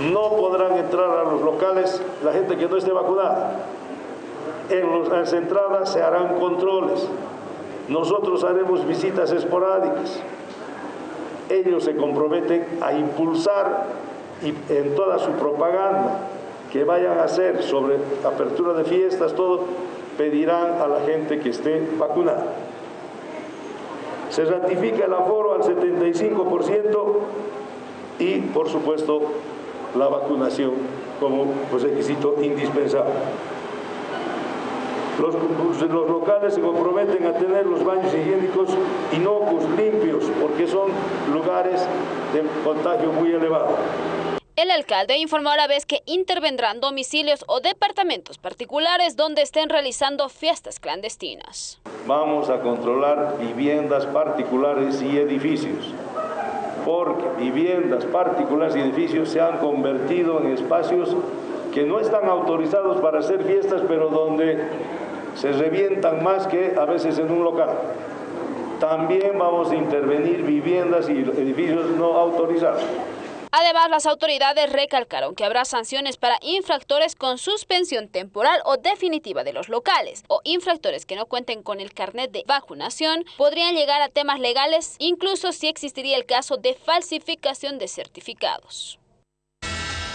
no podrán entrar a los locales la gente que no esté vacunada. En las entradas se harán controles. Nosotros haremos visitas esporádicas. Ellos se comprometen a impulsar y en toda su propaganda que vayan a hacer sobre apertura de fiestas, todo, pedirán a la gente que esté vacunada. Se ratifica el aforo al 75% y, por supuesto, la vacunación como pues, requisito indispensable. Los, los, locales se comprometen a tener los baños higiénicos inocuos, limpios, porque son lugares de contagio muy elevado. El alcalde informó a la vez que intervendrán domicilios o departamentos particulares donde estén realizando fiestas clandestinas. Vamos a controlar viviendas particulares y edificios porque viviendas particulares y edificios se han convertido en espacios que no están autorizados para hacer fiestas, pero donde se revientan más que a veces en un local. También vamos a intervenir viviendas y edificios no autorizados. Además, las autoridades recalcaron que habrá sanciones para infractores con suspensión temporal o definitiva de los locales o infractores que no cuenten con el carnet de vacunación podrían llegar a temas legales incluso si existiría el caso de falsificación de certificados.